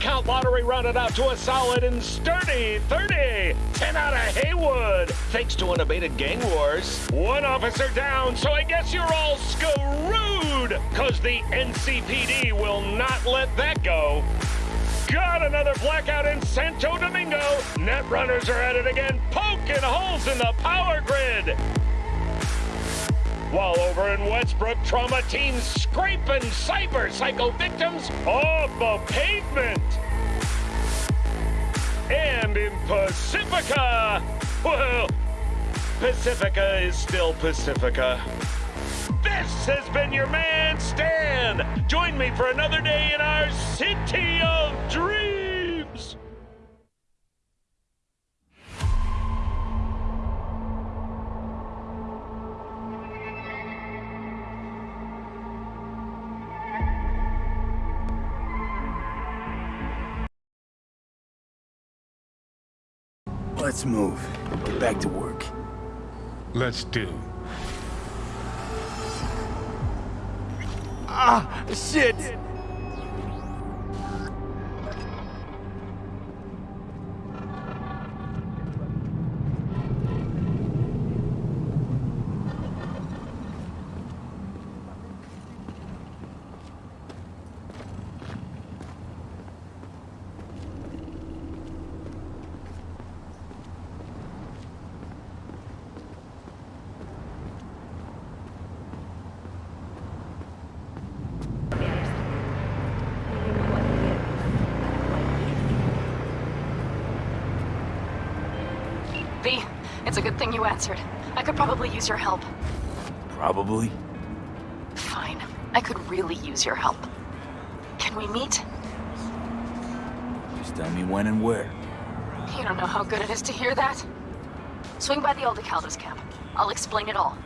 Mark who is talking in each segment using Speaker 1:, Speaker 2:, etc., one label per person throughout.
Speaker 1: Count lottery rounded out to a solid and sturdy 30. 10 out of Heywood, thanks to unabated gang wars. One officer down, so I guess you're all screwed, cause the NCPD will not let that go. Got another blackout in Santo Domingo. Net runners are at it again, poking holes in the power grid. While over in Westbrook, trauma teams scraping cyber psycho victims off the pavement. And in Pacifica, well, Pacifica is still Pacifica. This has been your man, Stan. Join me for another day in our city of dreams.
Speaker 2: Let's move. Get back to work.
Speaker 3: Let's do.
Speaker 2: Ah, shit!
Speaker 4: V, it's a good thing you answered. I could probably use your help.
Speaker 2: Probably.
Speaker 4: Fine. I could really use your help. Can we meet?
Speaker 2: Just tell me when and where.
Speaker 4: You don't know how good it is to hear that. Swing by the Aldecaldos camp. I'll explain it all.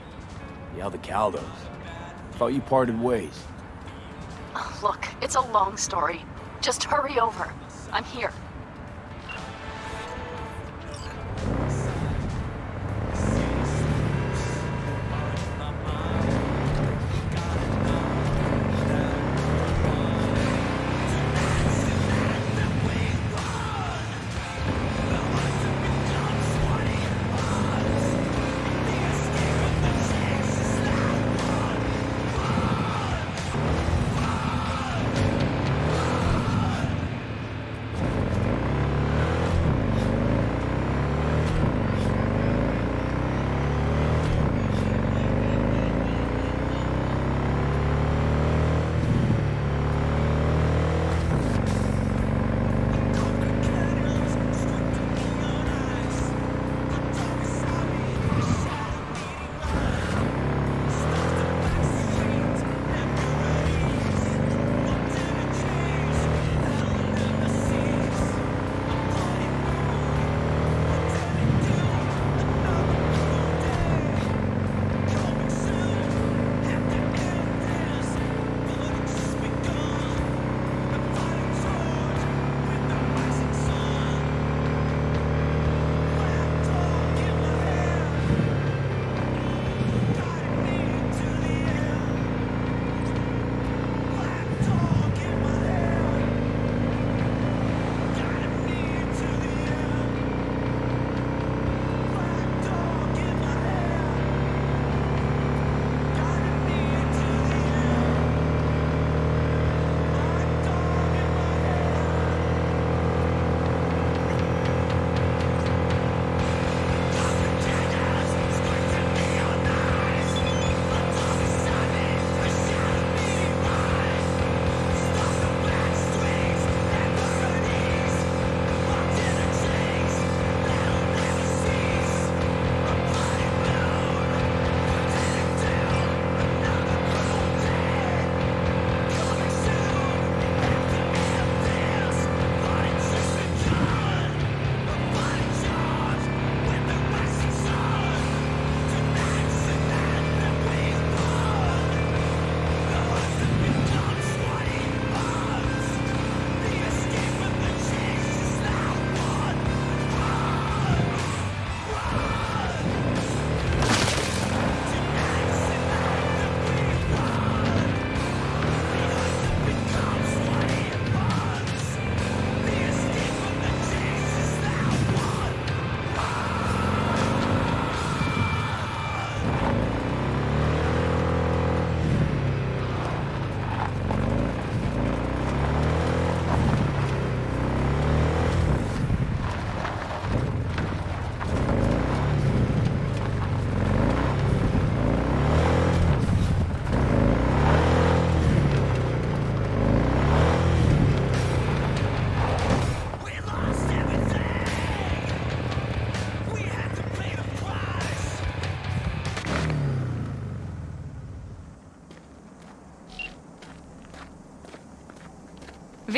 Speaker 2: The Aldecaldos. Thought you parted ways.
Speaker 4: Look, it's a long story. Just hurry over. I'm here.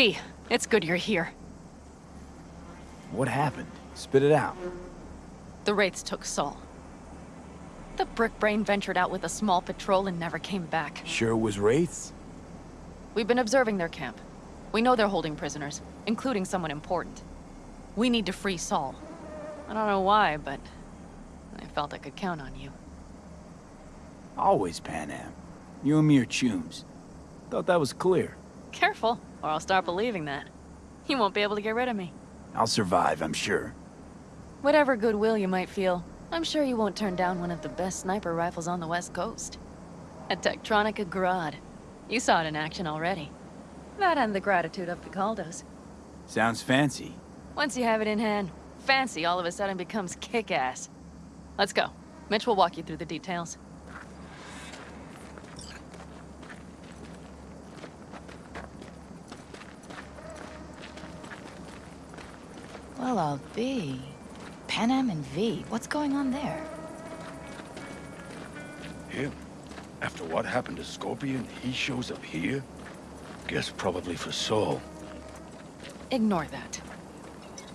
Speaker 4: V, it's good you're here.
Speaker 2: What happened? Spit it out.
Speaker 4: The Wraiths took Saul. The Brickbrain ventured out with a small patrol and never came back.
Speaker 2: Sure was Wraiths?
Speaker 4: We've been observing their camp. We know they're holding prisoners, including someone important. We need to free Saul. I don't know why, but I felt I could count on you.
Speaker 2: Always Panam. You and me are chums. Thought that was clear.
Speaker 4: Careful, or I'll start believing that. You won't be able to get rid of me.
Speaker 2: I'll survive, I'm sure.
Speaker 4: Whatever goodwill you might feel, I'm sure you won't turn down one of the best sniper rifles on the West Coast. A Techtronika Grad. You saw it in action already. That and the gratitude of Picaldos.
Speaker 2: Sounds fancy.
Speaker 4: Once you have it in hand, fancy all of a sudden becomes kick-ass. Let's go. Mitch will walk you through the details.
Speaker 5: Well, I'll be. Panam and V, what's going on there?
Speaker 6: Him? After what happened to Scorpion, he shows up here? Guess probably for Saul.
Speaker 4: Ignore that.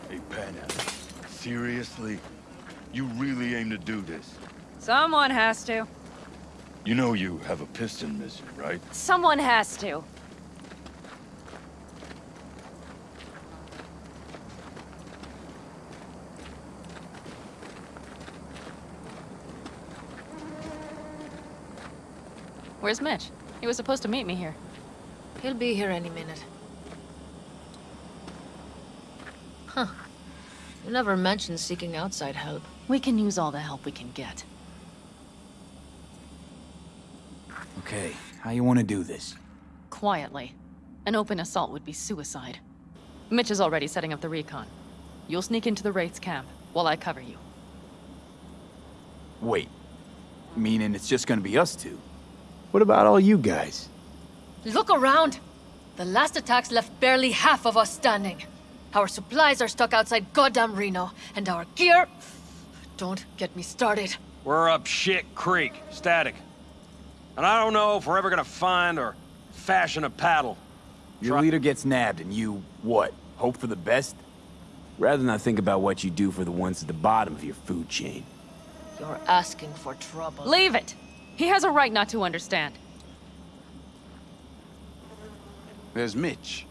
Speaker 6: Hey, Panam. Seriously? You really aim to do this?
Speaker 4: Someone has to.
Speaker 6: You know you have a piston mission, right?
Speaker 4: Someone has to. Where's Mitch? He was supposed to meet me here.
Speaker 7: He'll be here any minute. Huh. You never mentioned seeking outside help.
Speaker 4: We can use all the help we can get.
Speaker 2: Okay, how you want to do this?
Speaker 4: Quietly. An open assault would be suicide. Mitch is already setting up the recon. You'll sneak into the Wraith's camp, while I cover you.
Speaker 2: Wait. Meaning it's just gonna be us two? What about all you guys?
Speaker 7: Look around! The last attacks left barely half of us standing. Our supplies are stuck outside goddamn Reno, and our gear... Don't get me started.
Speaker 8: We're up shit creek, static. And I don't know if we're ever gonna find or fashion a paddle.
Speaker 2: Your
Speaker 8: Try-
Speaker 2: leader gets nabbed and you, what, hope for the best? Rather not think about what you do for the ones at the bottom of your food chain.
Speaker 7: You're asking for trouble.
Speaker 4: Leave it! He has a right not to understand.
Speaker 9: There's Mitch.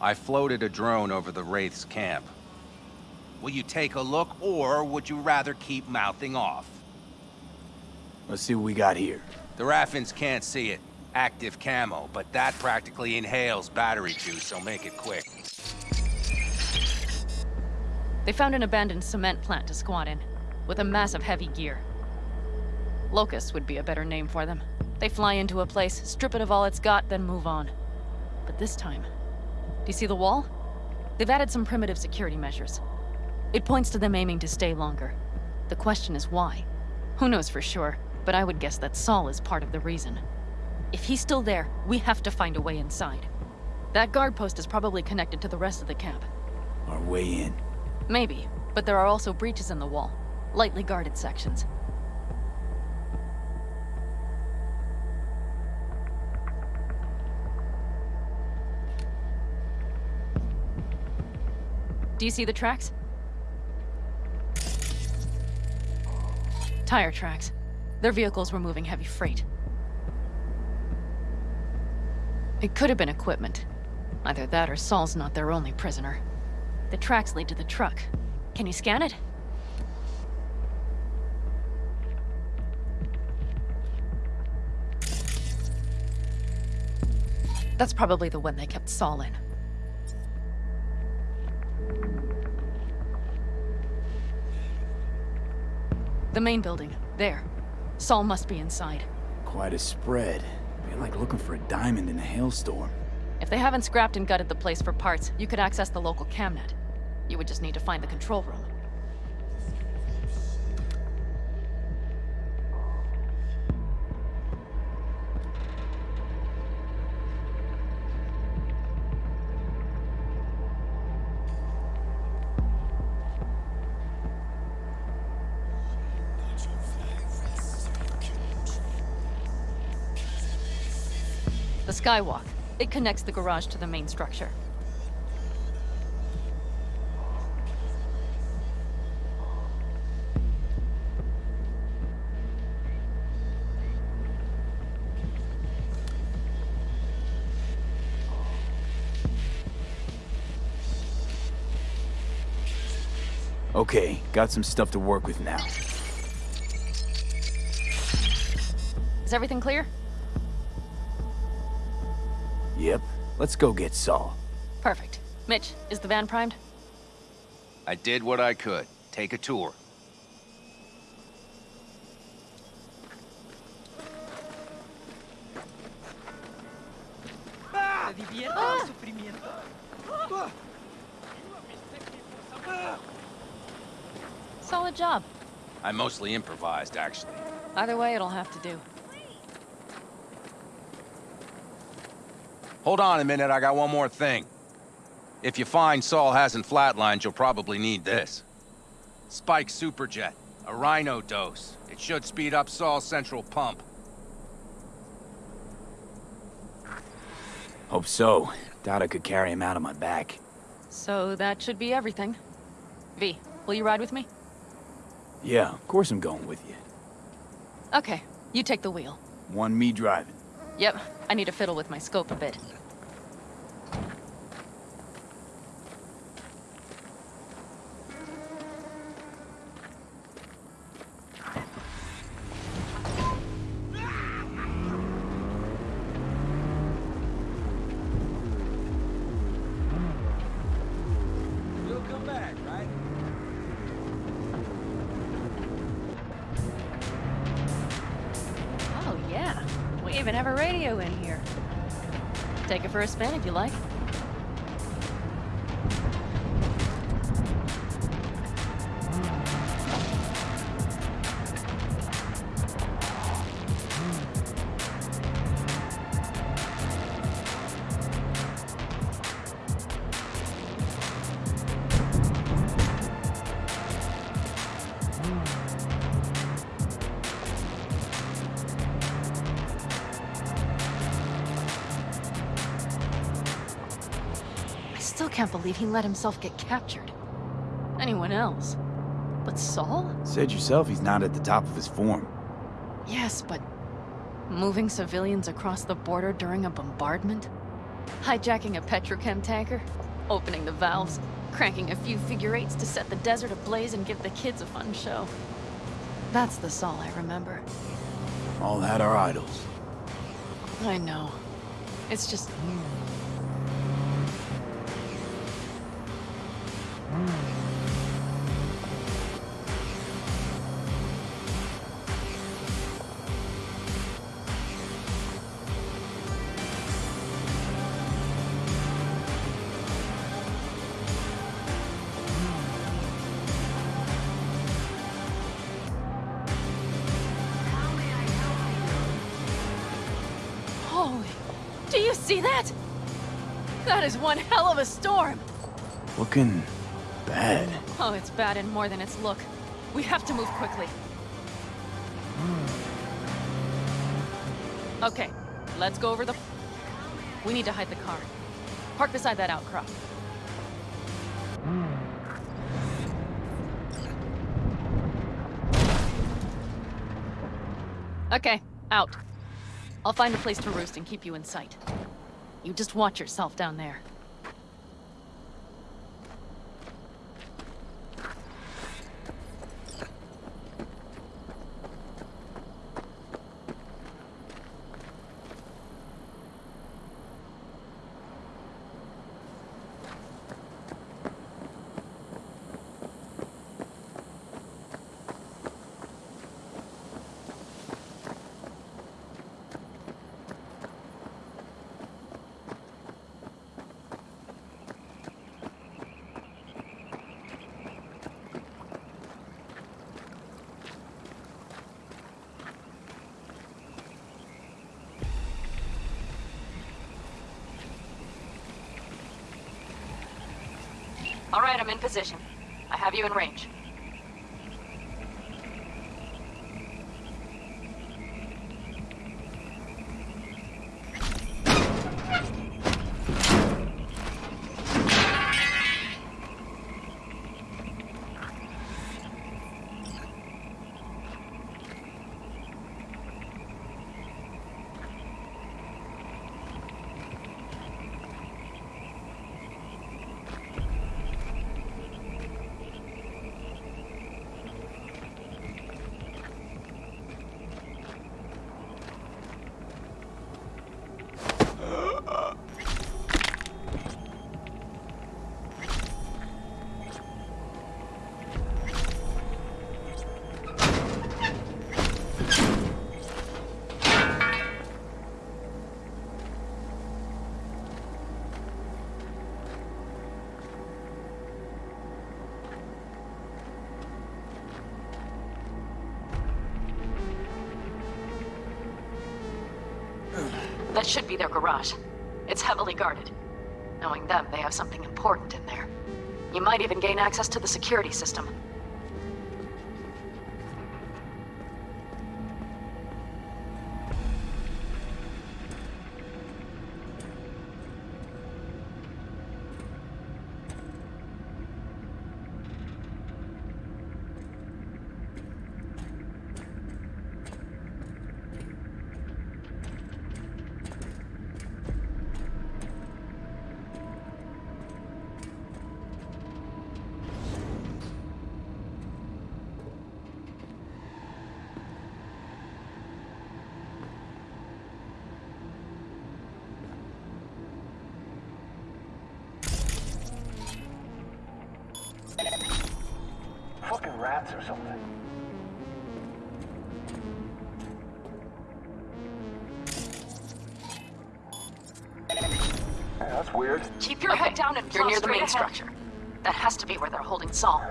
Speaker 9: I floated a drone over the Wraith's camp. Will you take a look, or would you rather keep mouthing off?
Speaker 2: Let's see what we got here.
Speaker 9: The Raffens can't see it. Active camo, but that practically inhales battery juice, so make it quick.
Speaker 4: They found an abandoned cement plant to squat in, with a massive heavy gear. Locusts would be a better name for them. They fly into a place, strip it of all it's got, then move on. But this time, do you see the wall? They've added some primitive security measures. It points to them aiming to stay longer. The question is why? Who knows for sure, but I would guess that Saul is part of the reason. If he's still there, we have to find a way inside. That guard post is probably connected to the rest of the camp.
Speaker 2: Our way in.
Speaker 4: Maybe, but there are also breaches in the wall. Lightly guarded sections. Do you see the tracks? Tire tracks. Their vehicles were moving heavy freight. It could have been equipment. Either that or Saul's not their only prisoner. The tracks lead to the truck. Can you scan it? That's probably the one they kept Saul in. The main building. There. Saul must be inside.
Speaker 2: Quite a spread. Be like looking for a diamond in a hailstorm.
Speaker 4: If they haven't scrapped and gutted the place for parts, you could access the local camnet. You would just need to find the control room. Skywalk. It connects the garage to the main structure.
Speaker 2: Okay, got some stuff to work with now.
Speaker 4: Is everything clear?
Speaker 2: Yep, let's go get Saul.
Speaker 4: Perfect. Mitch, is the van primed?
Speaker 9: I did what I could. Take a tour.
Speaker 4: Solid job.
Speaker 9: I mostly improvised, actually.
Speaker 4: Either way, it'll have to do.
Speaker 9: Hold on a minute, I got one more thing. If you find Saul hasn't flatlined, you'll probably need this. Spike Superjet, a Rhino dose. It should speed up Saul's central pump.
Speaker 2: Hope so. Doubt I could carry him out on my back.
Speaker 4: So that should be everything. V, will you ride with me?
Speaker 2: Yeah, of course I'm going with you.
Speaker 4: Okay, you take the wheel.
Speaker 2: One me driving.
Speaker 4: Yep, I need to fiddle with my scope a bit. Can't believe he let himself get captured. Anyone else? But Saul?
Speaker 2: Said yourself he's not at the top of his form.
Speaker 4: Yes, but moving civilians across the border during a bombardment? Hijacking a petrochem tanker? Opening the valves? Cranking a few figure eights to set the desert ablaze and give the kids a fun show? That's the Saul I remember.
Speaker 2: All that are idols.
Speaker 4: I know. It's just...
Speaker 2: Looking bad.
Speaker 4: Oh, it's bad in more than its look. We have to move quickly. Okay, let's go over the... We need to hide the car. Park beside that outcrop. Okay, out. I'll find a place to roost and keep you in sight. You just watch yourself down there. All right, I'm in position. I have you in range. Should be their garage. It's heavily guarded. Knowing them, they have something important in there. You might even gain access to the security system.
Speaker 10: Fucking rats or something. Yeah, that's weird.
Speaker 4: Keep your head down and You're near the main ahead. structure. That has to be where they're holding Saul.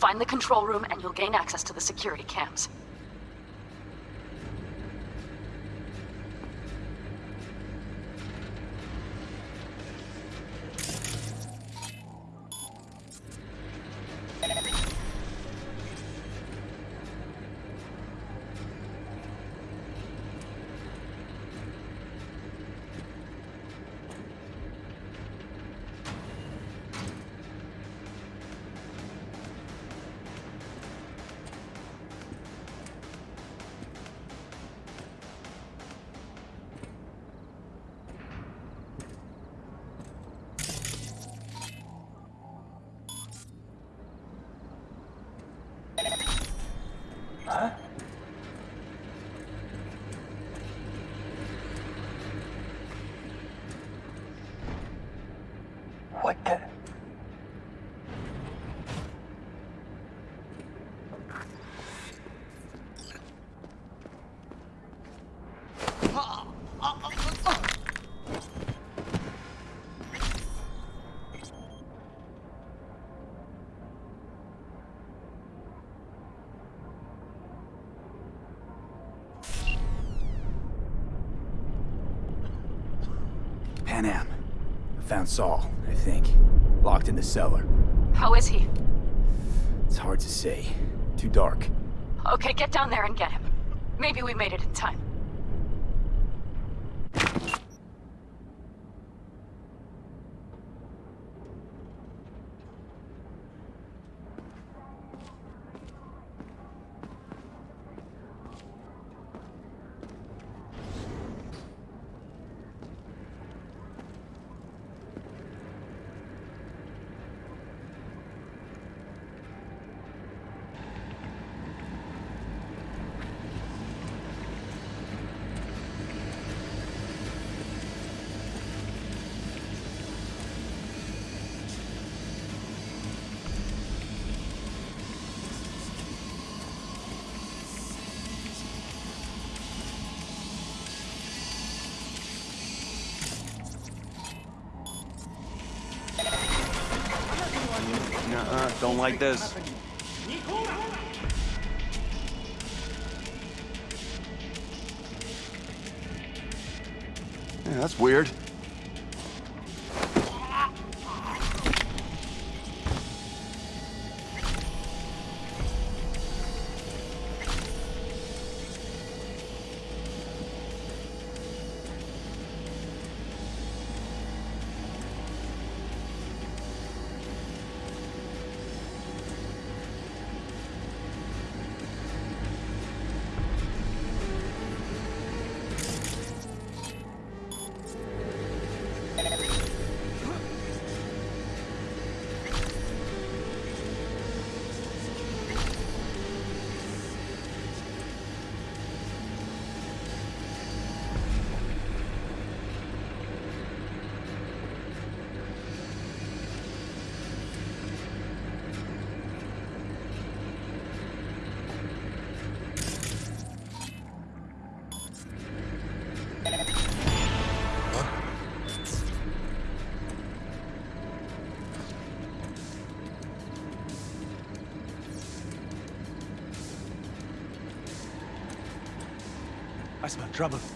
Speaker 4: Find the control room and you'll gain access to the security cams.
Speaker 2: Found Saul, I think. Locked in the cellar.
Speaker 4: How is he?
Speaker 2: It's hard to say. Too dark.
Speaker 4: Okay, get down there and get him. Maybe we made it in time.
Speaker 8: Like this.
Speaker 6: Yeah, that's weird.
Speaker 11: Trouble.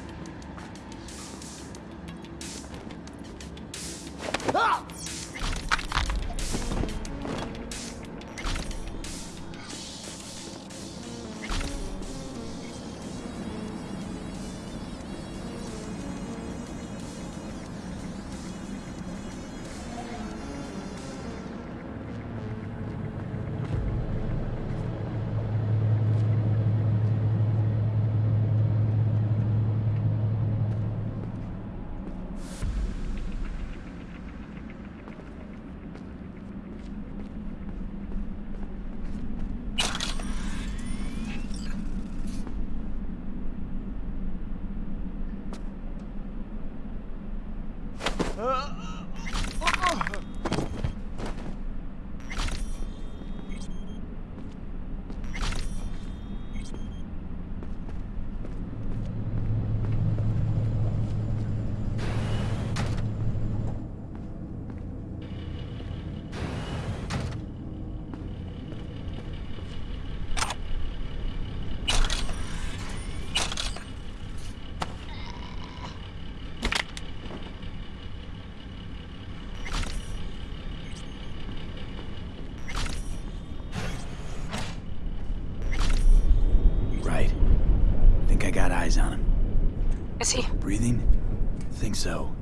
Speaker 2: Think so.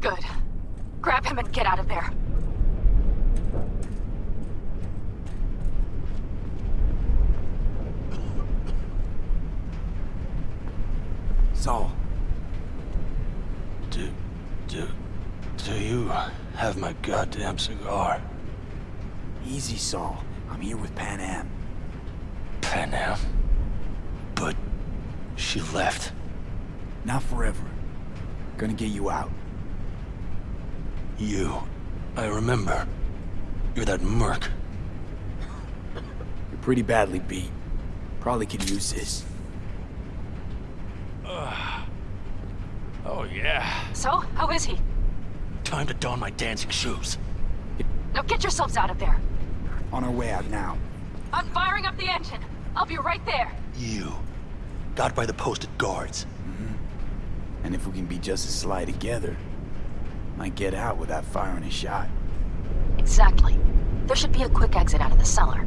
Speaker 4: Good. Grab him and get out of there.
Speaker 2: Saul,
Speaker 12: Do, do, do you have my goddamn cigar?
Speaker 2: easy, Saul. I'm here with Pan Am.
Speaker 12: Panam? But she left.
Speaker 2: Not forever. Gonna get you out.
Speaker 12: You. I remember. You're that merc.
Speaker 2: You're pretty badly beat. Probably could use this.
Speaker 12: Oh, yeah.
Speaker 4: So, how is he?
Speaker 12: Time to don my dancing shoes.
Speaker 4: Now get yourselves out of there.
Speaker 2: On our way out now.
Speaker 4: I'm firing up the engine. I'll be right there.
Speaker 12: You. Got by the posted guards.
Speaker 2: And if we can be just as sly together, might get out without firing a shot.
Speaker 4: Exactly. There should be a quick exit out of the cellar.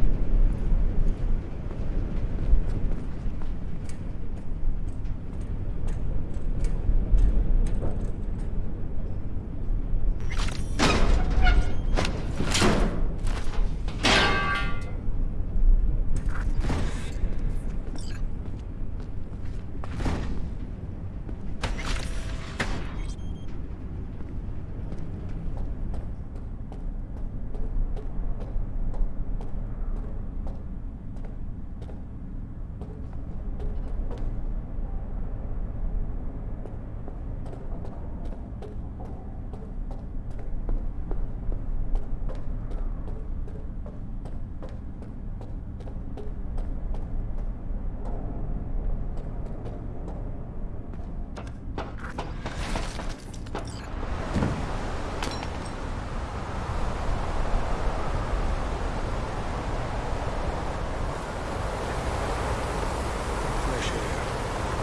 Speaker 12: Fresh air.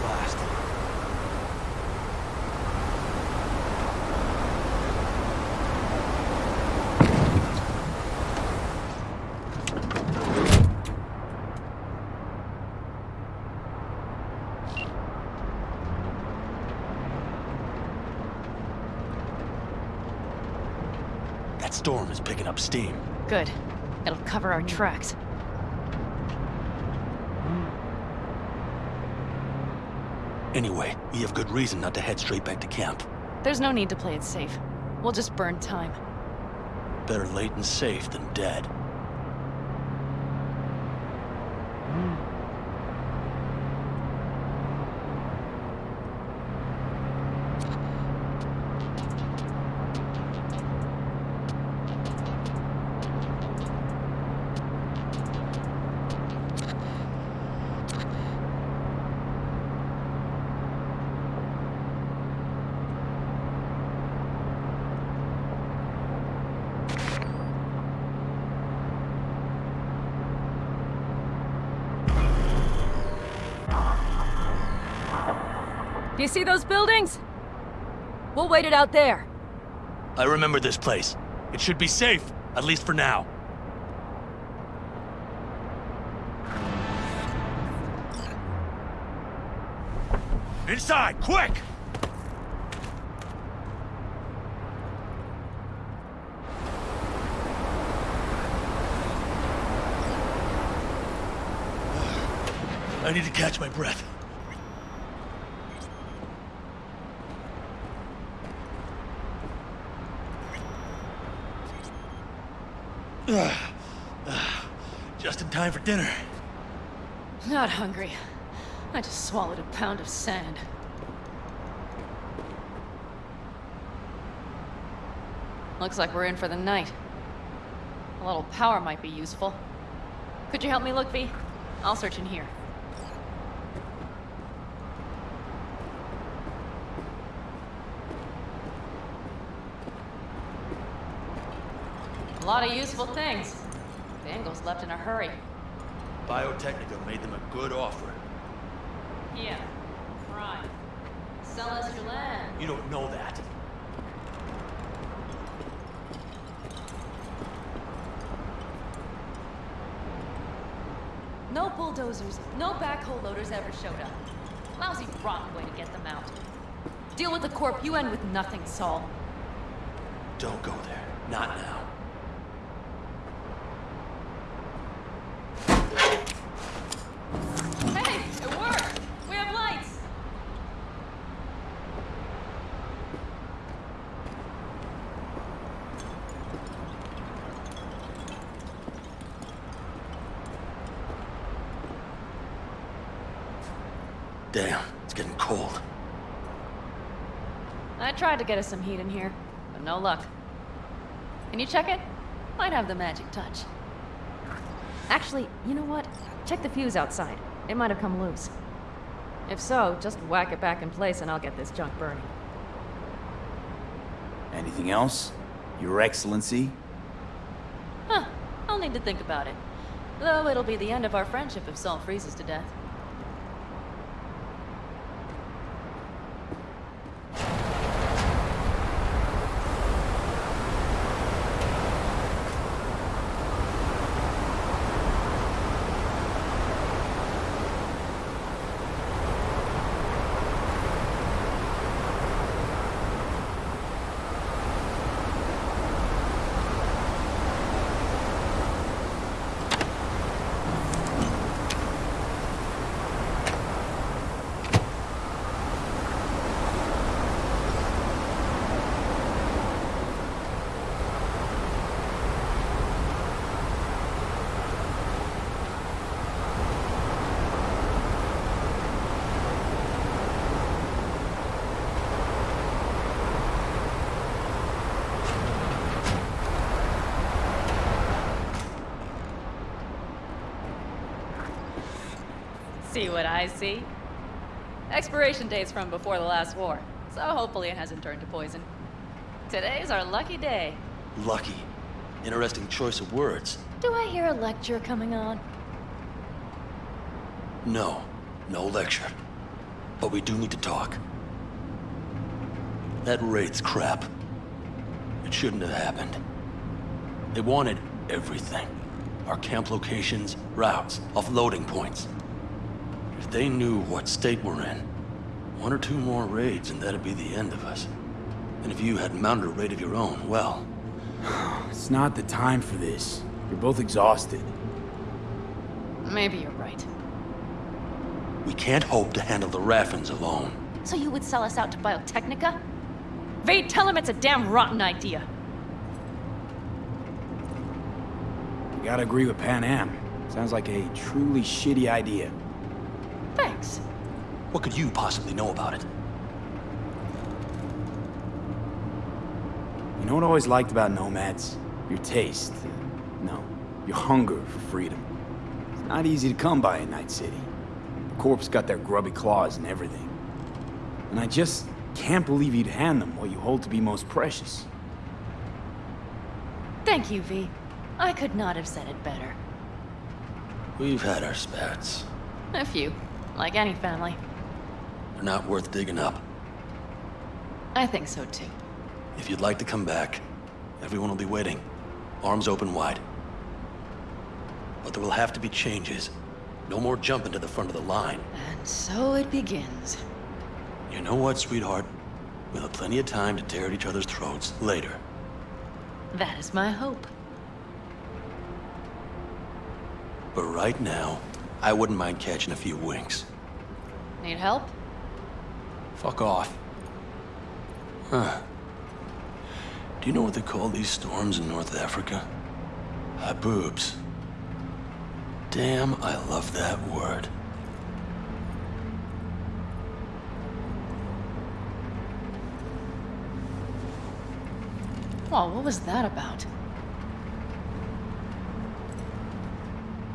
Speaker 12: Blast. That storm is picking up steam.
Speaker 13: Good. It'll cover our tracks.
Speaker 12: Anyway, we have good reason not to head straight back to camp.
Speaker 13: There's no need to play it safe. We'll just burn time.
Speaker 12: Better late and safe than dead.
Speaker 4: You see those buildings? We'll wait it out there.
Speaker 12: I remember this place. It should be safe, at least for now. Inside, quick! I need to catch my breath. Just in time for dinner.
Speaker 4: Not hungry. I just swallowed a pound of sand. Looks like we're in for the night. A little power might be useful. Could you help me look, V? I'll search in here. A lot of useful things. Dangles left in a hurry.
Speaker 12: Biotechnica made them a good offer.
Speaker 4: Yeah, right. Sell us your land.
Speaker 12: You don't know that.
Speaker 4: No bulldozers, no backhoe loaders ever showed up. Lousy, rotten way to get them out. Deal with the corp, you end with nothing, Saul.
Speaker 12: Don't go there. Not now.
Speaker 4: Hey, it worked! We have lights!
Speaker 12: Damn, it's getting cold.
Speaker 4: I tried to get us some heat in here, but no luck. Can you check it? Might have the magic touch. Actually, you know what? Check the fuse outside. It might have come loose. If so, just whack it back in place and I'll get this junk burning.
Speaker 2: Anything else? Your Excellency?
Speaker 4: Huh. I'll need to think about it. Though it'll be the end of our friendship if Saul freezes to death. See what I see? Expiration date's from before the last war, so hopefully it hasn't turned to poison. Today's our lucky day.
Speaker 12: Lucky. Interesting choice of words.
Speaker 4: Do I hear a lecture coming on?
Speaker 12: No, no lecture. But we do need to talk. That raid's crap. It shouldn't have happened. They wanted everything. Our camp locations, routes, offloading points. If they knew what state we're in, one or two more raids and that'd be the end of us. And if you had mounted a raid of your own, well,
Speaker 2: It's not the time for this. You're both exhausted.
Speaker 4: Maybe you're right.
Speaker 12: we can't hope to handle the Raffens alone.
Speaker 4: So you would sell us out to Biotechnica? Vade, tell him it's a damn rotten idea.
Speaker 2: You gotta agree with Panam. Sounds like a truly shitty idea.
Speaker 4: Thanks.
Speaker 12: What could you possibly know about it?
Speaker 2: You know what I always liked about nomads? Your taste. No, your hunger for freedom. It's not easy to come by in Night City. The Corp's got their grubby claws and everything. And I just can't believe you'd hand them what you hold to be most precious.
Speaker 4: Thank you, V. I could not have said it better.
Speaker 12: We've had our spats.
Speaker 4: A few. Like any family.
Speaker 12: They're not worth digging up.
Speaker 4: I think so too.
Speaker 12: If you'd like to come back, everyone will be waiting, arms open wide. But there will have to be changes. No more jumping to the front of the line.
Speaker 4: And so it begins.
Speaker 12: You know what, sweetheart? We'll have plenty of time to tear at each other's throats later.
Speaker 4: That is my hope.
Speaker 12: But right now, I wouldn't mind catching a few winks.
Speaker 4: Need help?
Speaker 12: Fuck off. Huh. Do you know what they call these storms in North Africa? Ah, Haboobs. Damn, I love that word.
Speaker 4: Well, what was that about?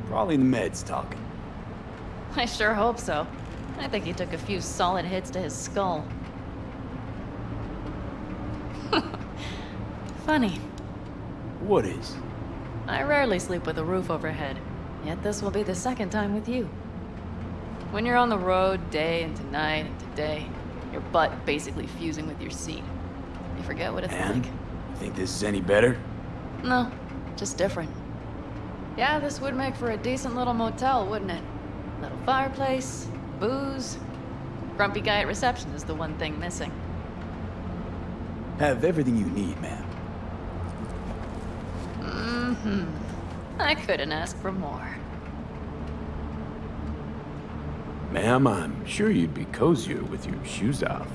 Speaker 2: Probably the meds talking.
Speaker 4: I sure hope so. I think he took a few solid hits to his skull. Funny.
Speaker 2: What is?
Speaker 4: I rarely sleep with a roof overhead, yet this will be the second time with you. When you're on the road day and tonight and today, your butt basically fusing with your seat. You forget what it's
Speaker 2: And?
Speaker 4: like.
Speaker 2: Think this is any better?
Speaker 4: No, just different. Yeah, this would make for a decent little motel, wouldn't it? Little fireplace, booze. Grumpy guy at reception is the one thing missing.
Speaker 2: Have everything you need, ma'am.
Speaker 4: Mm-hmm. I couldn't ask for more.
Speaker 2: Ma'am, I'm sure you'd be cozier with your shoes off.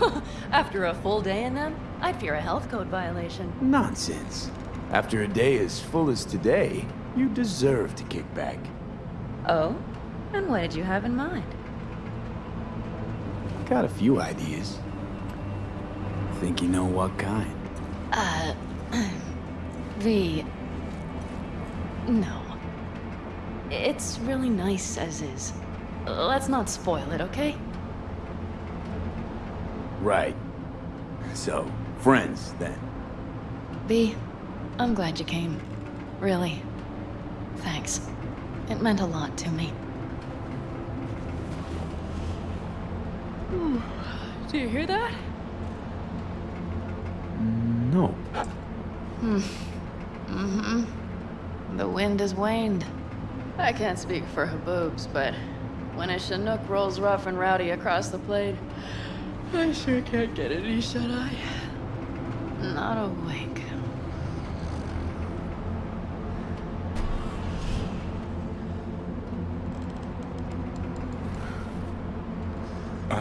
Speaker 4: After a full day in them, I'd fear a health code violation.
Speaker 2: Nonsense. After a day as full as today, you deserve to kick back.
Speaker 4: Oh? And what did you have in mind?
Speaker 2: Got a few ideas. Think you know what kind?
Speaker 4: Uh, V. No. It's really nice as is. Let's not spoil it, okay?
Speaker 2: Right. So, friends, then.
Speaker 4: V, I'm glad you came. Really. Thanks. It meant a lot to me. Do you hear that?
Speaker 2: No.
Speaker 4: Hmm. Mm-hmm. The wind has waned. I can't speak for Haboobs, but when a Chinook rolls rough and rowdy across the plain, I sure can't get any shut-eye. Not awake.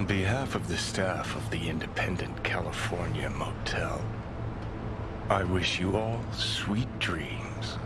Speaker 3: On behalf of the staff of the Independent California Motel, I wish you all sweet dreams.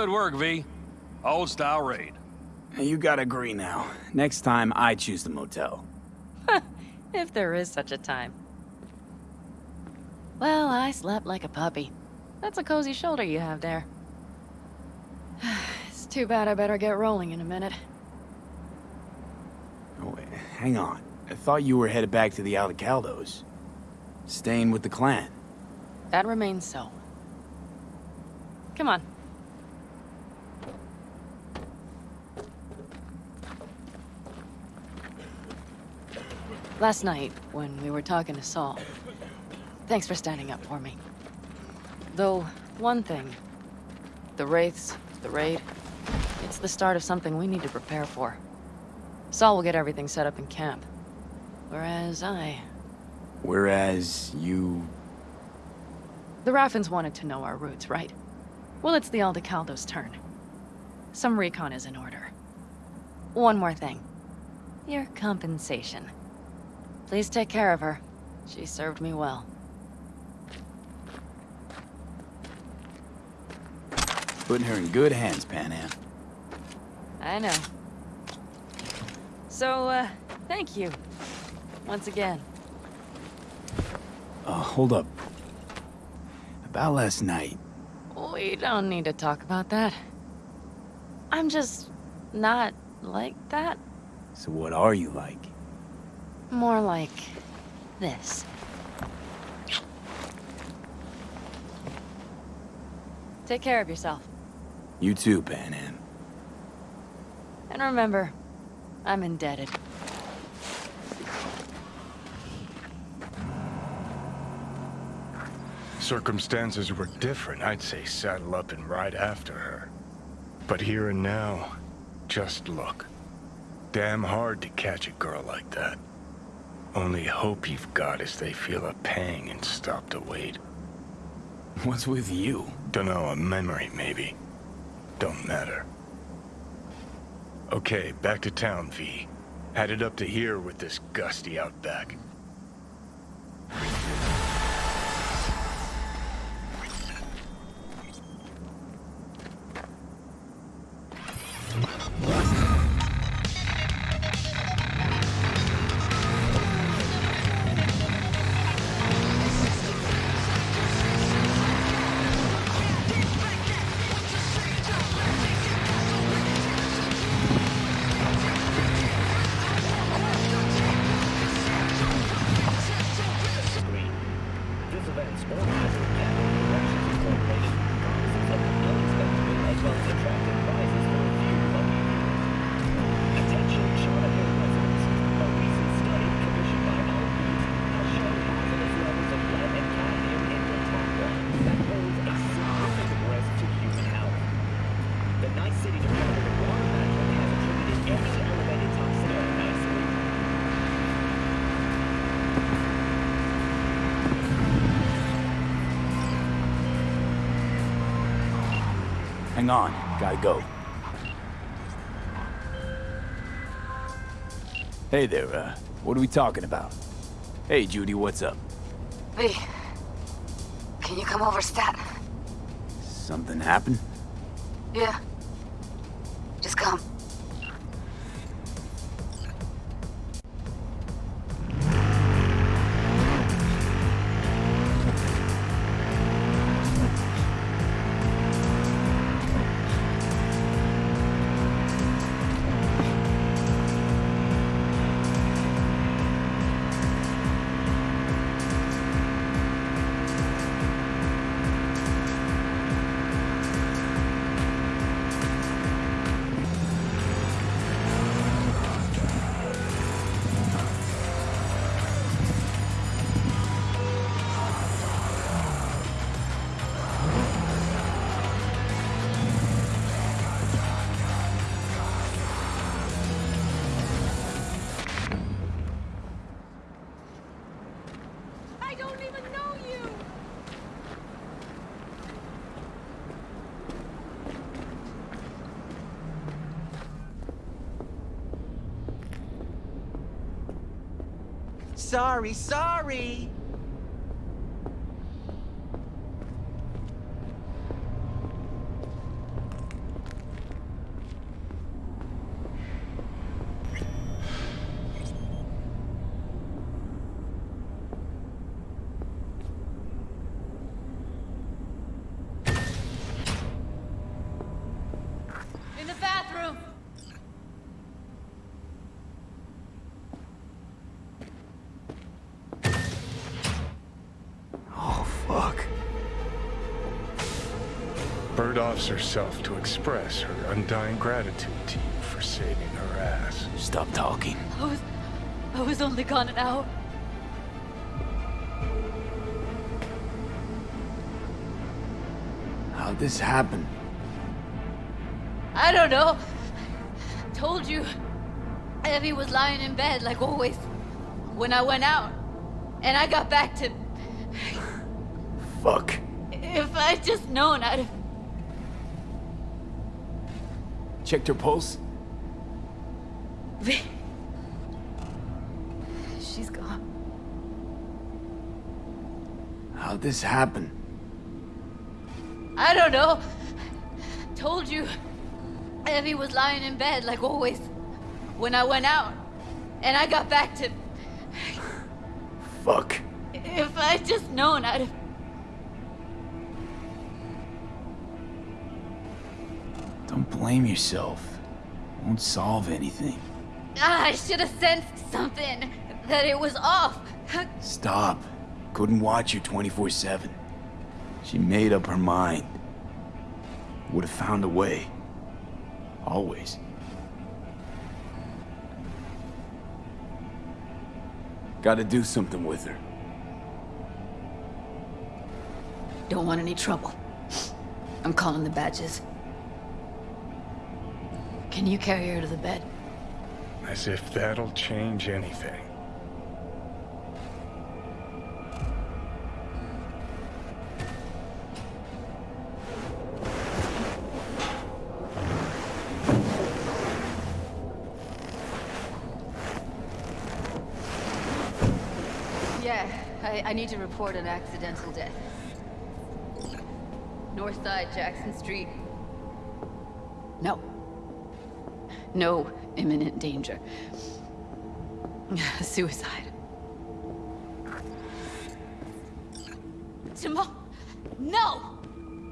Speaker 8: Good work, V. Old style raid.
Speaker 2: You gotta agree now. Next time, I choose the motel.
Speaker 4: If there is such a time. Well, I slept like a puppy. That's a cozy shoulder you have there. It's too bad I better get rolling in a minute.
Speaker 2: Oh, wait, hang on. I thought you were headed back to the Aldecaldos. Staying with the clan.
Speaker 4: That remains so. Come on. Last night, when we were talking to Saul, thanks for standing up for me. Though, one thing. The Wraiths, the raid, it's the start of something we need to prepare for. Saul will get everything set up in camp. Whereas I...
Speaker 2: Whereas you...
Speaker 4: The Raffens wanted to know our roots, right? Well, it's the Aldecaldos' turn. Some recon is in order. One more thing. Your compensation. Please take care of her. She served me well.
Speaker 2: Putting her in good hands, Panam.
Speaker 4: I know. So, uh, thank you. Once again.
Speaker 2: Uh, hold up. About last night.
Speaker 4: We don't need to talk about that. I'm just not like that.
Speaker 2: So what are you like?
Speaker 4: More like this. Take care of yourself.
Speaker 2: You too, Panam.
Speaker 4: And remember, I'm indebted.
Speaker 3: Circumstances were different, I'd say saddle up and ride after her. But here and now, just look. Damn hard to catch a girl like that. Only hope you've got is they feel a pang and stop to wait.
Speaker 2: What's with you?
Speaker 3: Dunno, a memory maybe. Don't matter. Okay, back to town, V. Headed up to here with this gusty outback.
Speaker 2: Hey there, uh, what are we talking about? Hey, Judy, what's up?
Speaker 5: V, can you come over stat?
Speaker 2: Something happened?
Speaker 5: Yeah.
Speaker 14: Sorry, sorry.
Speaker 7: In the bathroom!
Speaker 2: Oh, fuck.
Speaker 3: Bird offs herself to express her undying gratitude to you for saving her ass.
Speaker 2: Stop talking.
Speaker 7: I was... I was only gone an hour.
Speaker 2: How'd this happen?
Speaker 7: I don't know. Told you. Evie was lying in bed like always. When I went out. And I got back to...
Speaker 2: Fuck.
Speaker 5: If I'd just known, I'd have...
Speaker 2: Checked her pulse?
Speaker 5: V. She's gone.
Speaker 2: How'd this happen?
Speaker 5: I don't know. Told you. Evie was lying in bed, like always. When I went out. And I got back to...
Speaker 2: Fuck.
Speaker 5: If I'd just known, I'd have...
Speaker 2: blame yourself. Won't solve anything.
Speaker 5: Ah, I should have sensed something. That it was off.
Speaker 2: Stop. Couldn't watch you 24-7. She made up her mind. Would have found a way. Always. Gotta do something with her.
Speaker 5: Don't want any trouble. I'm calling the badges. Can you carry her to the bed?
Speaker 3: As if that'll change anything.
Speaker 5: Yeah, I, I need to report an accidental death. North side, Jackson Street. No. No imminent danger. Suicide. Tomorrow? No!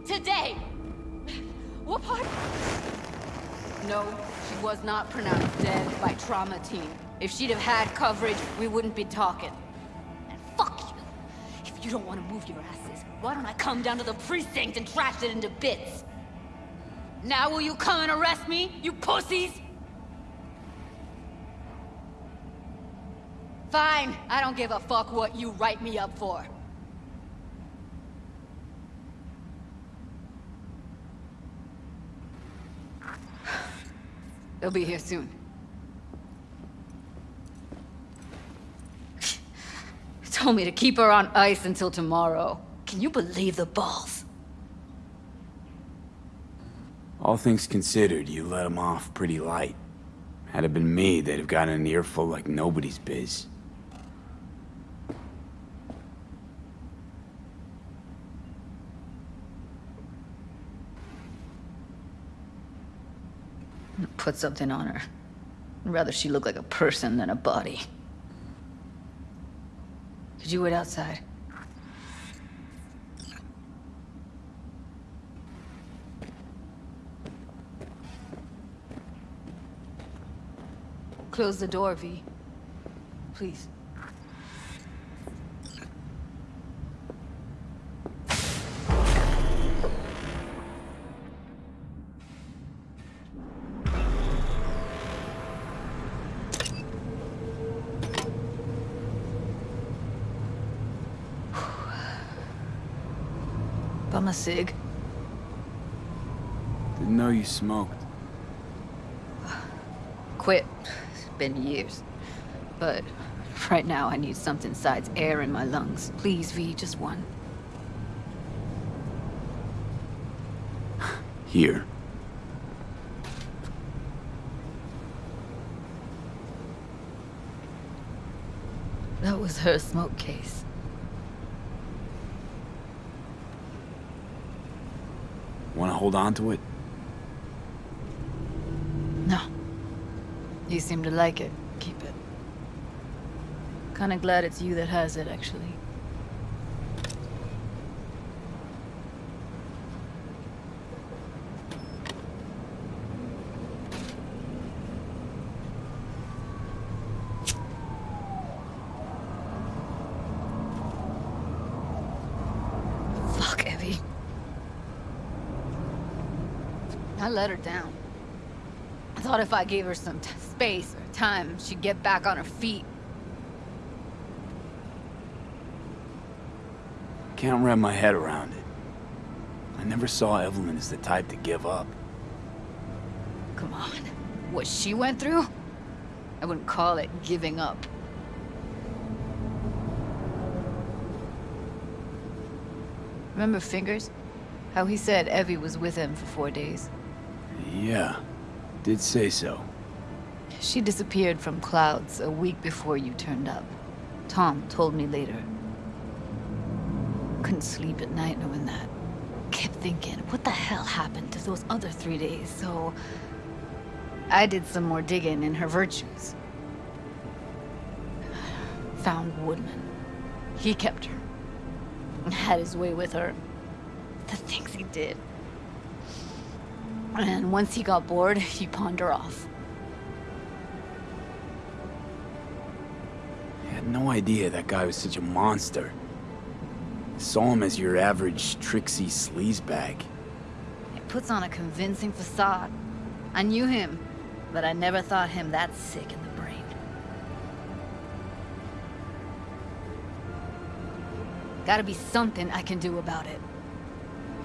Speaker 5: Today! What part? No, she was not pronounced dead by trauma team. If she'd have had coverage, we wouldn't be talking. And fuck you! If you don't want to move your asses, why don't I come down to the precinct and trash it into bits? Now will you come and arrest me, you pussies? Fine, I don't give a fuck what you write me up for. They'll be here soon. Told me to keep her on ice until tomorrow. Can you believe the balls?
Speaker 2: All things considered, you let him off pretty light. Had it been me, they'd have gotten an earful like nobody's biz.
Speaker 5: Put something on her. I'd rather she look like a person than a body. Could you wait outside? Close the door, V. Please. A cig.
Speaker 2: Didn't know you smoked.
Speaker 5: Quit. It's been years. But right now I need something besides air in my lungs. Please, V, just one.
Speaker 2: Here.
Speaker 5: That was her smoke case.
Speaker 2: Want to hold on to it?
Speaker 5: No. You seem to like it. Keep it. Kinda glad it's you that has it, actually. Fuck, Evie. I let her down. I thought if I gave her some space or time, she'd get back on her feet.
Speaker 2: Can't wrap my head around it. I never saw Evelyn as the type to give up.
Speaker 5: Come on. What she went through? I wouldn't call it giving up. Remember Fingers? How he said Evie was with him for four days.
Speaker 2: Yeah, did say so.
Speaker 5: She disappeared from Clouds a week before you turned up. Tom told me later. Couldn't sleep at night knowing that. Kept thinking, what the hell happened to those other three days? So... I did some more digging in her virtues. Found Woodman. He kept her. Had his way with her. The things he did. And once he got bored, he pawned her off.
Speaker 2: I had no idea that guy was such a monster. I Saw him as your average tricksy sleazebag.
Speaker 5: He puts on a convincing facade. I knew him, but I never thought him that sick in the brain. Gotta be something I can do about it.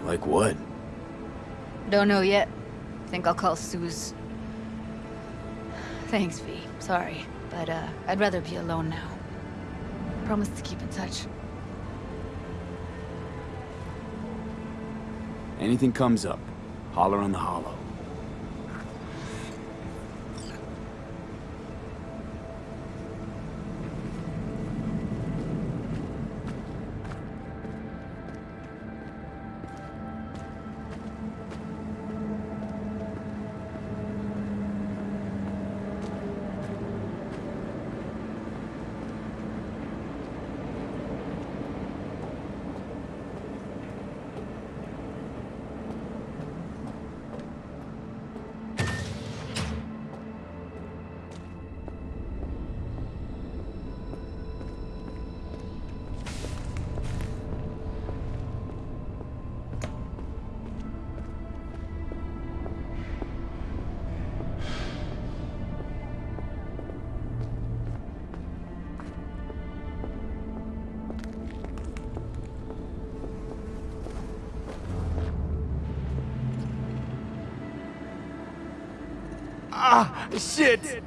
Speaker 2: Like what?
Speaker 5: Don't know yet. I think I'll call Suze. Thanks, V. Sorry, but uh, I'd rather be alone now. Promise to keep in touch.
Speaker 2: Anything comes up, holler on the holo. Shit!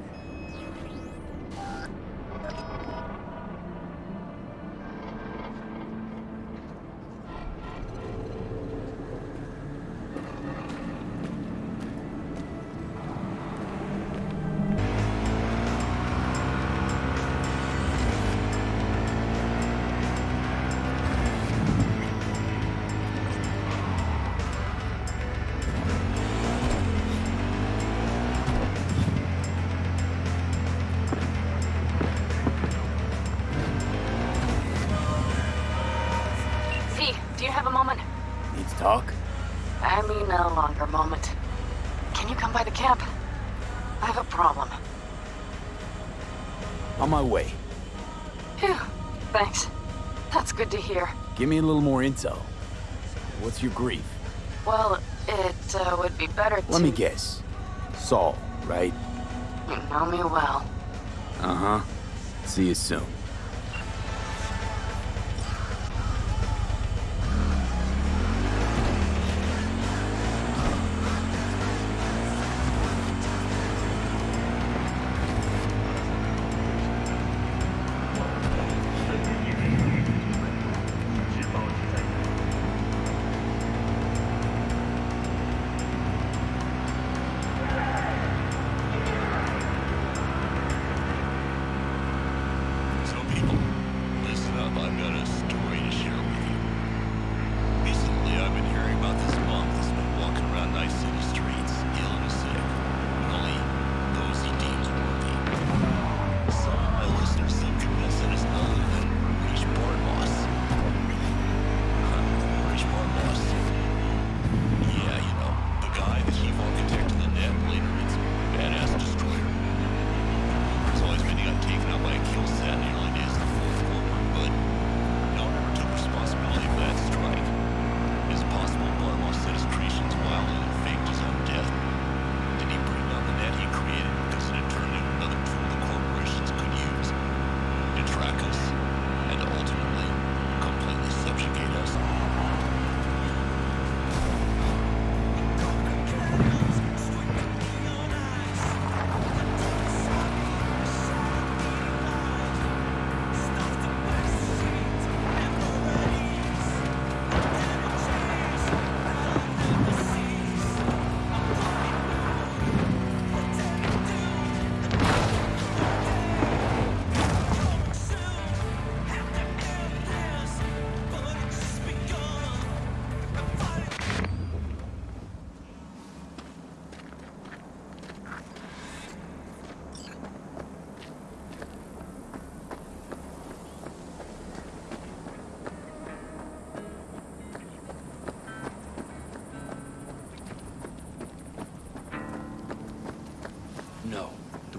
Speaker 2: On my way.
Speaker 4: Phew, thanks. That's good to hear.
Speaker 2: Give me a little more intel. What's your grief?
Speaker 4: Well, it uh, would be better to...
Speaker 2: Let me guess. Saul, right?
Speaker 4: You know me well.
Speaker 2: Uh-huh. See you soon.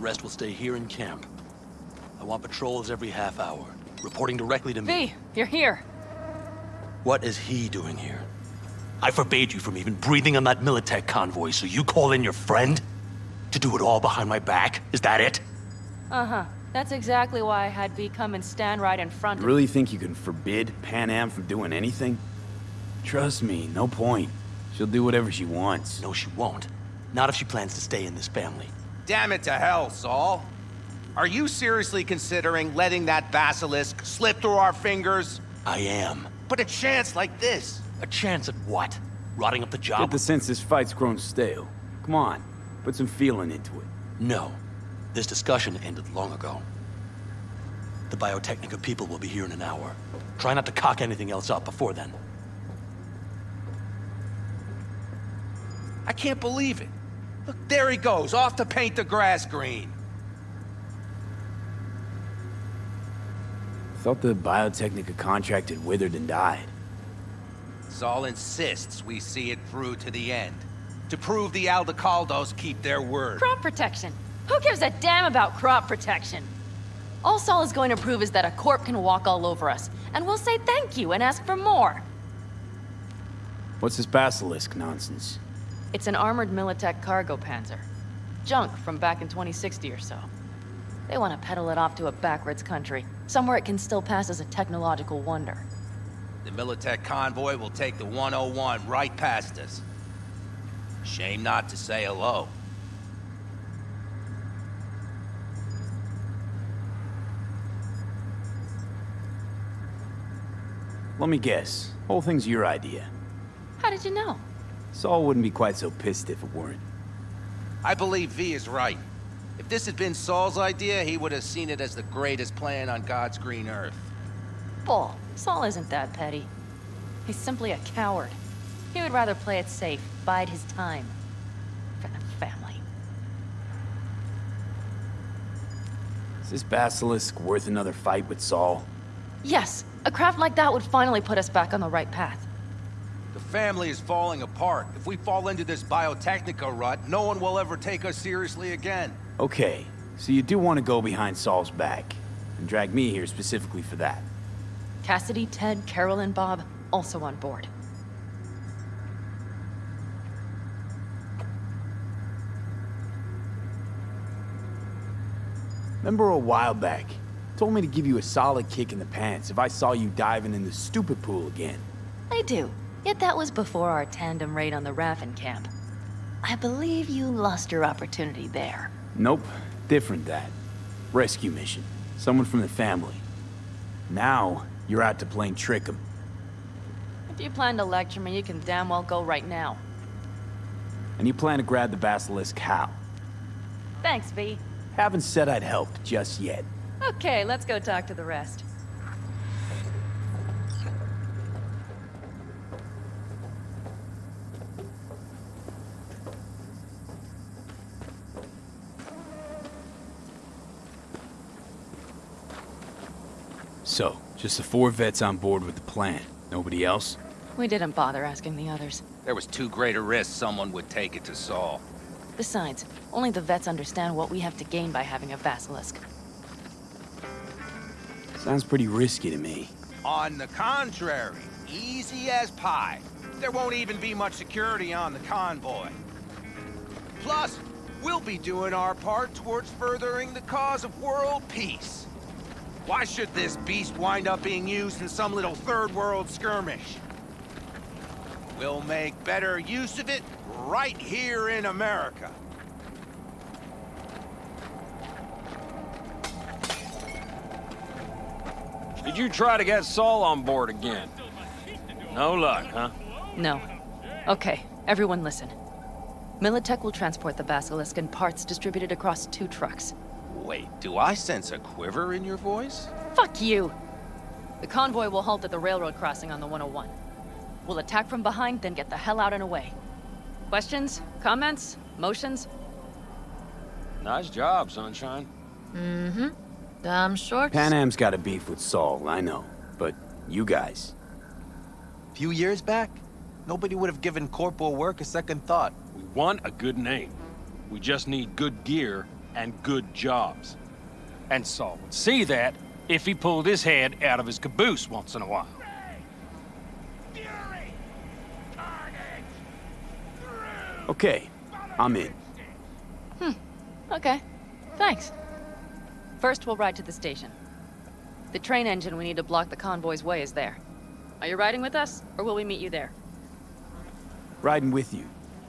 Speaker 12: Rest will stay here in camp. I want patrols every half hour, reporting directly to me.
Speaker 4: V, you're here.
Speaker 12: What is he doing here? I forbade you from even breathing on that Militech convoy, so you call in your friend? To do it all behind my back? Is that it?
Speaker 4: Uh-huh. That's exactly why I had V come and stand right in front of You
Speaker 2: really think you can forbid Panam from doing anything? Trust me, no point. She'll do whatever she wants.
Speaker 12: No, she won't. Not if she plans to stay in this family.
Speaker 9: Damn it to hell, Saul. Are you seriously considering letting that basilisk slip through our fingers?
Speaker 12: I am.
Speaker 9: But a chance like this.
Speaker 12: A chance at what? Rotting up the
Speaker 2: Get
Speaker 12: job?
Speaker 2: the sense this fight's grown stale. Come on, put some feeling into it.
Speaker 12: No. This discussion ended long ago. The Biotechnica people will be here in an hour. Try not to cock anything else up before then.
Speaker 9: I can't believe it. Look, there he goes, off to paint the grass green.
Speaker 2: Thought the Biotechnica contract had withered and died.
Speaker 9: Saul insists we see it through to the end. To prove the Aldecaldos keep their word.
Speaker 4: Crop protection. Who gives a damn about crop protection? All Saul is going to prove is that a corp can walk all over us, and we'll say thank you and ask for more.
Speaker 2: What's this basilisk nonsense?
Speaker 4: It's an armored Militech cargo panzer. Junk from back in 2060 or so. They want to peddle it off to a backwards country, somewhere it can still pass as a technological wonder.
Speaker 9: The Militech convoy will take the 101 right past us. Shame not to say hello.
Speaker 2: Let me guess. Whole thing's your idea.
Speaker 4: How did you know?
Speaker 2: Saul wouldn't be quite so pissed if it weren't.
Speaker 9: I believe V is right. If this had been Saul's idea, he would have seen it as the greatest plan on God's green earth.
Speaker 4: Bull. Saul isn't that petty. He's simply a coward. He would rather play it safe, bide his time. For the family.
Speaker 2: Is this basilisk worth another fight with Saul?
Speaker 4: Yes, a craft like that would finally put us back on the right path.
Speaker 9: The family is falling apart. If we fall into this Biotechnica rut, no one will ever take us seriously again.
Speaker 2: Okay, so you do want to go behind Saul's back, and drag me here specifically for that.
Speaker 4: Cassidy, Ted, Carol, and Bob also on board.
Speaker 2: Remember a while back, told me to give you a solid kick in the pants if I saw you diving in the stupid pool again.
Speaker 4: I do. Yet that was before our tandem raid on the Raffen camp. I believe you lost your opportunity there.
Speaker 2: Nope, different that. Rescue mission. Someone from the family. Now, you're out to plain trick 'em.
Speaker 4: If you plan to lecture me, you can damn well go right now.
Speaker 2: And you plan to grab the basilisk how?
Speaker 4: Thanks, V.
Speaker 2: Haven't said I'd help just yet.
Speaker 4: Okay, let's go talk to the rest.
Speaker 2: So, just the four vets on board with the plan. Nobody else?
Speaker 4: We didn't bother asking the others.
Speaker 9: There was too great a risk someone would take it to Saul.
Speaker 4: Besides, only the vets understand what we have to gain by having a basilisk.
Speaker 2: Sounds pretty risky to me.
Speaker 9: On the contrary, easy as pie. There won't even be much security on the convoy. Plus, we'll be doing our part towards furthering the cause of world peace. Why should this beast wind up being used in some little third world skirmish? We'll make better use of it right here in America.
Speaker 8: Did you try to get Saul on board again? No luck, huh?
Speaker 4: No. Okay, everyone listen. Militech will transport the Basilisk in parts distributed across two trucks.
Speaker 9: Wait, do I sense a quiver in your voice?
Speaker 4: Fuck you! The convoy will halt at the railroad crossing on the 101. We'll attack from behind, then get the hell out and away. Questions? Comments? Motions?
Speaker 8: Nice job, Sunshine.
Speaker 7: Mm-hmm. Damn short.
Speaker 2: Panam's got a beef with Saul, I know. But you guys.
Speaker 14: Few years back, nobody would have given corporal work a second thought.
Speaker 8: We want a good name. We just need good gear and good jobs. And Saul would see that if he pulled his head out of his caboose once in a while.
Speaker 2: Okay, I'm in.
Speaker 4: Hmm. Okay. Thanks. First, we'll ride to the station. The train engine we need to block the convoy's way is there. Are you riding with us, or will we meet you there?
Speaker 2: Riding with you.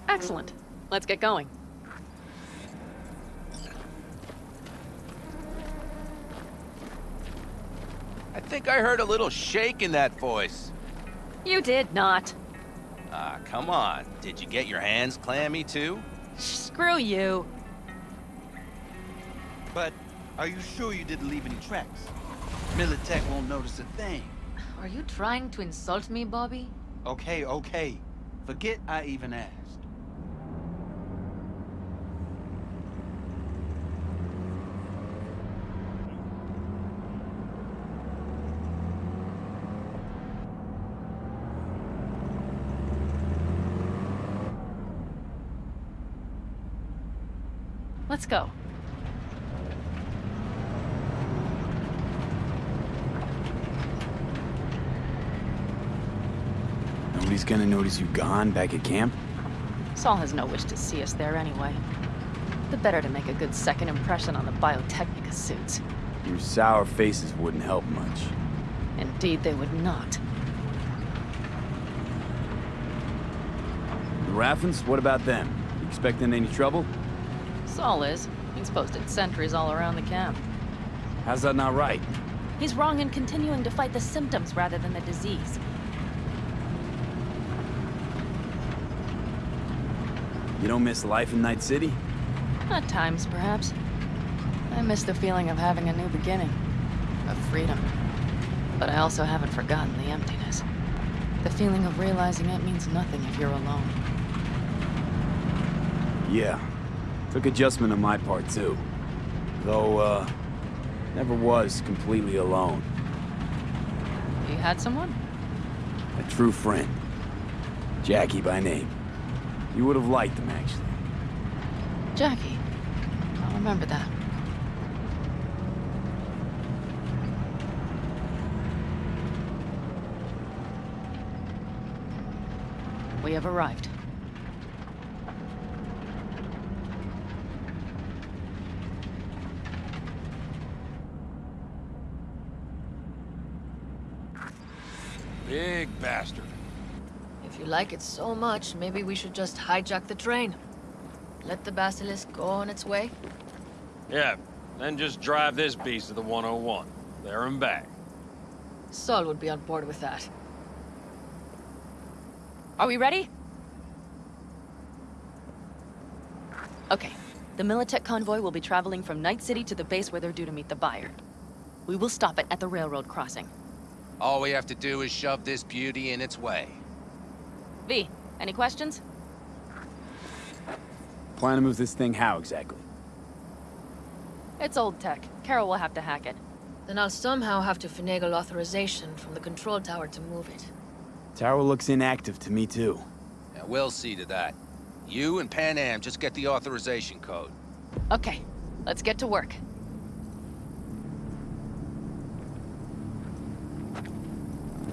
Speaker 4: Excellent. Let's get going.
Speaker 9: Think I heard a little shake in that voice.
Speaker 4: You did not.
Speaker 9: Ah, come on. Did you get your hands clammy too?
Speaker 4: Screw you.
Speaker 14: But are you sure you didn't leave any tracks? Militech won't notice a thing.
Speaker 5: Are you trying to insult me, Bobby?
Speaker 14: Okay, okay. Forget I even asked.
Speaker 4: Let's go.
Speaker 2: Nobody's gonna notice you gone back at camp?
Speaker 4: Saul has no wish to see us there anyway. The better to make a good second impression on the Biotechnica suits.
Speaker 2: Your sour faces wouldn't help much.
Speaker 4: Indeed, they would not.
Speaker 2: The Raffens, what about them? You expecting any trouble?
Speaker 4: Saul is. He's posted sentries all around the camp.
Speaker 2: How's that not right?
Speaker 4: He's wrong in continuing to fight the symptoms rather than the disease.
Speaker 2: You don't miss life in Night City?
Speaker 4: At times, perhaps. I miss the feeling of having a new beginning. Of freedom. But I also haven't forgotten the emptiness. The feeling of realizing it means nothing if you're alone.
Speaker 2: Yeah. Took adjustment on my part, too. Though, uh, never was completely alone.
Speaker 4: You had someone?
Speaker 2: A true friend. Jackie by name. You would have liked him, actually.
Speaker 4: Jackie. I'll remember that. We have arrived.
Speaker 8: Big bastard.
Speaker 7: If you like it so much, maybe we should just hijack the train. Let the Basilisk go on its way.
Speaker 8: Yeah, then just drive this beast to the 101. There and back.
Speaker 7: Saul would be on board with that.
Speaker 4: Are we ready? Okay. The Militech convoy will be traveling from Night City to the base where they're due to meet the buyer. We will stop it at the railroad crossing.
Speaker 9: All we have to do is shove this beauty in its way.
Speaker 4: V, any questions?
Speaker 2: Plan to move this thing how exactly?
Speaker 4: It's old tech. Carol will have to hack it.
Speaker 7: Then I'll somehow have to finagle authorization from the control tower to move it.
Speaker 2: Tower looks inactive to me, too.
Speaker 9: Yeah, we'll see to that. You and Panam just get the authorization code.
Speaker 4: Okay, let's get to work.